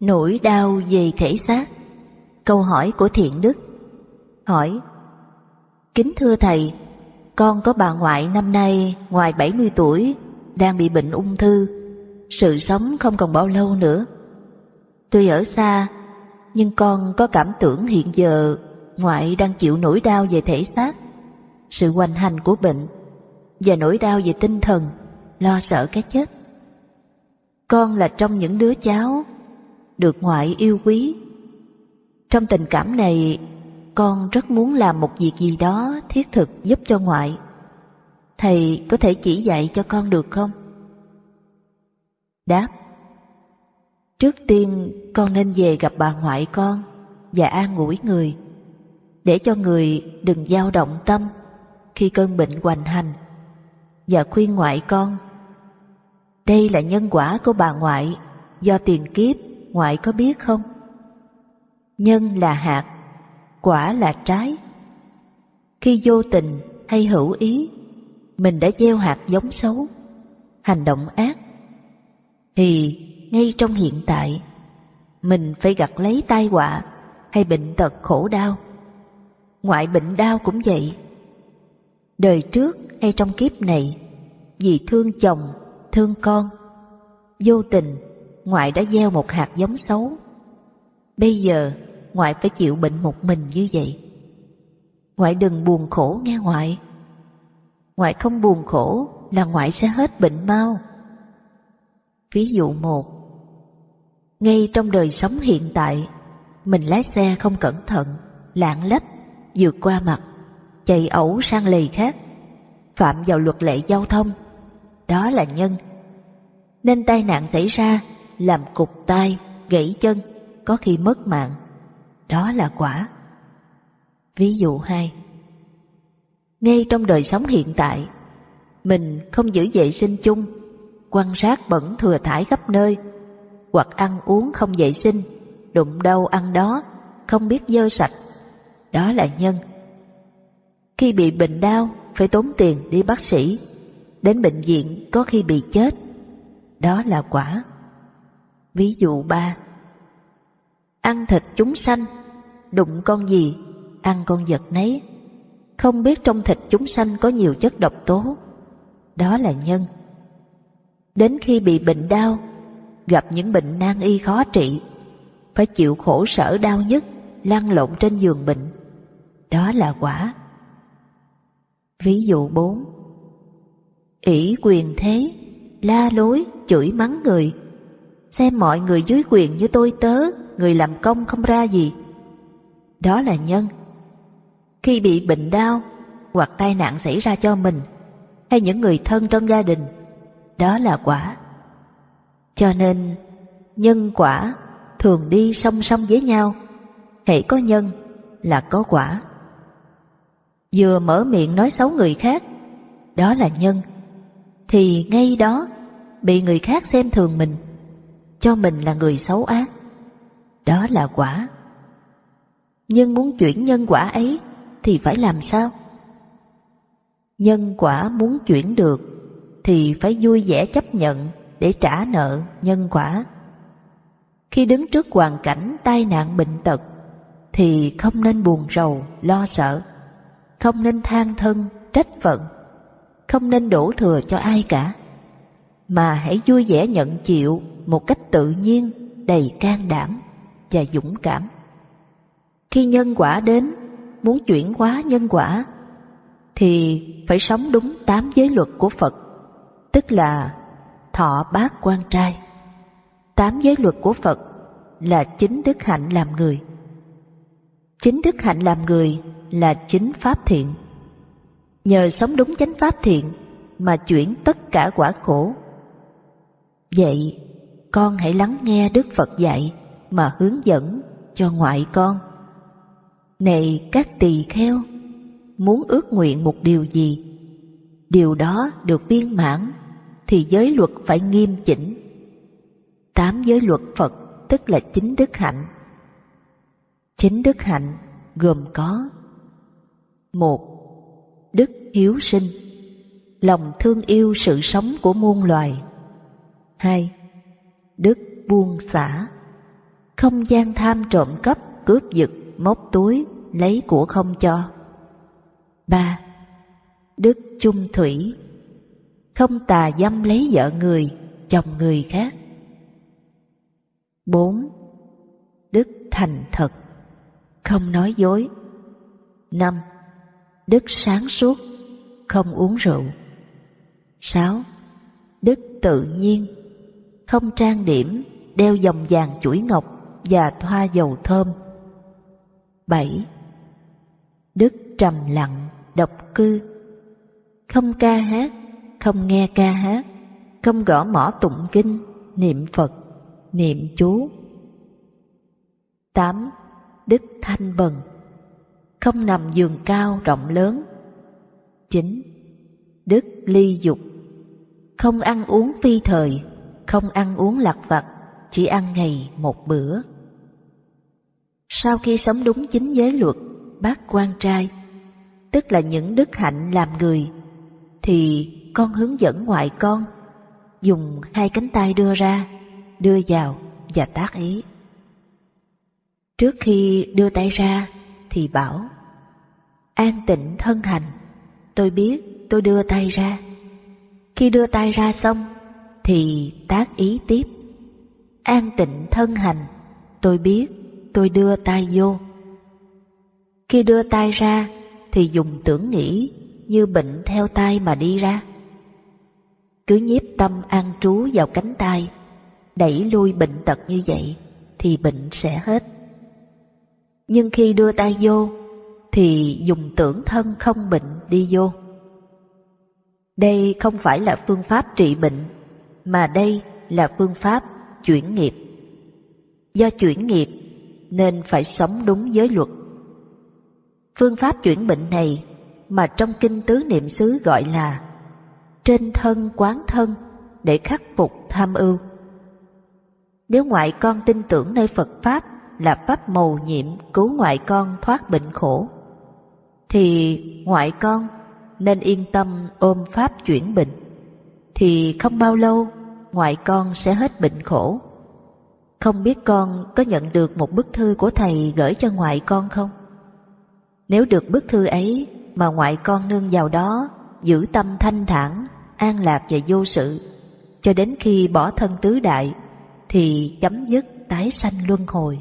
Nỗi đau về thể xác Câu hỏi của Thiện Đức Hỏi Kính thưa Thầy, con có bà ngoại năm nay ngoài 70 tuổi, đang bị bệnh ung thư, sự sống không còn bao lâu nữa. Tuy ở xa, nhưng con có cảm tưởng hiện giờ ngoại đang chịu nỗi đau về thể xác, sự hoành hành của bệnh và nỗi đau về tinh thần, lo sợ cái chết. Con là trong những đứa cháu được ngoại yêu quý. Trong tình cảm này, con rất muốn làm một việc gì đó thiết thực giúp cho ngoại. Thầy có thể chỉ dạy cho con được không? Đáp Trước tiên con nên về gặp bà ngoại con và an ủi người, để cho người đừng dao động tâm khi cơn bệnh hoành hành, và khuyên ngoại con. Đây là nhân quả của bà ngoại do tiền kiếp, ngoại có biết không? Nhân là hạt, quả là trái. Khi vô tình hay hữu ý, mình đã gieo hạt giống xấu, hành động ác, thì ngay trong hiện tại, mình phải gặt lấy tai họa hay bệnh tật khổ đau. Ngoại bệnh đau cũng vậy. Đời trước hay trong kiếp này, vì thương chồng, thương con, vô tình ngoại đã gieo một hạt giống xấu. Bây giờ ngoại phải chịu bệnh một mình như vậy. Ngoại đừng buồn khổ nghe ngoại. Ngoại không buồn khổ là ngoại sẽ hết bệnh mau. Ví dụ một, ngay trong đời sống hiện tại, mình lái xe không cẩn thận, lạng lách, vượt qua mặt, chạy ẩu sang lề khác, phạm vào luật lệ giao thông, đó là nhân. Nên tai nạn xảy ra làm cục tai, gãy chân, có khi mất mạng, đó là quả. Ví dụ hai Ngay trong đời sống hiện tại, mình không giữ vệ sinh chung, quan sát bẩn thừa thải khắp nơi, hoặc ăn uống không vệ sinh, đụng đâu ăn đó, không biết dơ sạch, đó là nhân. Khi bị bệnh đau, phải tốn tiền đi bác sĩ, đến bệnh viện có khi bị chết, đó là quả. Ví dụ ba Ăn thịt chúng sanh, đụng con gì, ăn con vật nấy, không biết trong thịt chúng sanh có nhiều chất độc tố, đó là nhân. Đến khi bị bệnh đau, gặp những bệnh nan y khó trị, phải chịu khổ sở đau nhất, lăn lộn trên giường bệnh. Đó là quả. Ví dụ 4 ỷ quyền thế, la lối, chửi mắng người, xem mọi người dưới quyền như tôi tớ, người làm công không ra gì. Đó là nhân. Khi bị bệnh đau hoặc tai nạn xảy ra cho mình hay những người thân trong gia đình, đó là quả. Cho nên, nhân quả thường đi song song với nhau, hãy có nhân là có quả. Vừa mở miệng nói xấu người khác, đó là nhân, thì ngay đó bị người khác xem thường mình, cho mình là người xấu ác. Đó là quả. Nhưng muốn chuyển nhân quả ấy thì phải làm sao? Nhân quả muốn chuyển được thì phải vui vẻ chấp nhận để trả nợ nhân quả. Khi đứng trước hoàn cảnh tai nạn bệnh tật thì không nên buồn rầu, lo sợ, không nên than thân, trách phận, không nên đổ thừa cho ai cả, mà hãy vui vẻ nhận chịu một cách tự nhiên, đầy can đảm và dũng cảm. Khi nhân quả đến, muốn chuyển hóa nhân quả, thì phải sống đúng tám giới luật của Phật, tức là thọ bát quan trai. Tám giới luật của Phật là chính đức hạnh làm người. Chính đức hạnh làm người là chính pháp thiện. Nhờ sống đúng chánh pháp thiện mà chuyển tất cả quả khổ. Vậy, con hãy lắng nghe Đức Phật dạy mà hướng dẫn cho ngoại con. Này các tỳ kheo, muốn ước nguyện một điều gì, điều đó được viên mãn thì giới luật phải nghiêm chỉnh. Tám giới luật Phật tức là chính đức hạnh. Chính đức hạnh gồm có một Đức hiếu sinh Lòng thương yêu sự sống của muôn loài hai Đức buông xả không gian tham trộm cắp, cướp giật, móc túi, lấy của không cho. 3. Đức chung thủy Không tà dâm lấy vợ người, chồng người khác. 4. Đức thành thật Không nói dối. 5. Đức sáng suốt Không uống rượu. 6. Đức tự nhiên không trang điểm, đeo vòng vàng chuỗi ngọc và thoa dầu thơm. 7. Đức trầm lặng, độc cư, không ca hát, không nghe ca hát, không gõ mỏ tụng kinh, niệm Phật, niệm chú. 8. Đức thanh bần, không nằm giường cao rộng lớn. 9. Đức ly dục, không ăn uống phi thời, không ăn uống lặt vặt, chỉ ăn ngày một bữa. Sau khi sống đúng chính giới luật, bác quan trai, tức là những đức hạnh làm người, thì con hướng dẫn ngoại con, dùng hai cánh tay đưa ra, đưa vào và tác ý. Trước khi đưa tay ra thì bảo, an tịnh thân hành, tôi biết tôi đưa tay ra. Khi đưa tay ra xong thì tác ý tiếp, an tịnh thân hành, tôi biết tôi đưa tay vô. Khi đưa tay ra thì dùng tưởng nghĩ như bệnh theo tay mà đi ra. Cứ nhiếp tâm an trú vào cánh tay, đẩy lui bệnh tật như vậy thì bệnh sẽ hết. Nhưng khi đưa tay vô thì dùng tưởng thân không bệnh đi vô. Đây không phải là phương pháp trị bệnh, mà đây là phương pháp chuyển nghiệp. Do chuyển nghiệp nên phải sống đúng giới luật. Phương pháp chuyển bệnh này mà trong kinh tứ niệm xứ gọi là trên thân quán thân để khắc phục tham ưu. Nếu ngoại con tin tưởng nơi Phật Pháp là pháp mầu nhiệm cứu ngoại con thoát bệnh khổ, thì ngoại con nên yên tâm ôm Pháp chuyển bệnh, thì không bao lâu ngoại con sẽ hết bệnh khổ. Không biết con có nhận được một bức thư của thầy gửi cho ngoại con không? Nếu được bức thư ấy mà ngoại con nương vào đó, giữ tâm thanh thản, an lạc và vô sự, cho đến khi bỏ thân tứ đại, thì chấm dứt tái sanh luân hồi.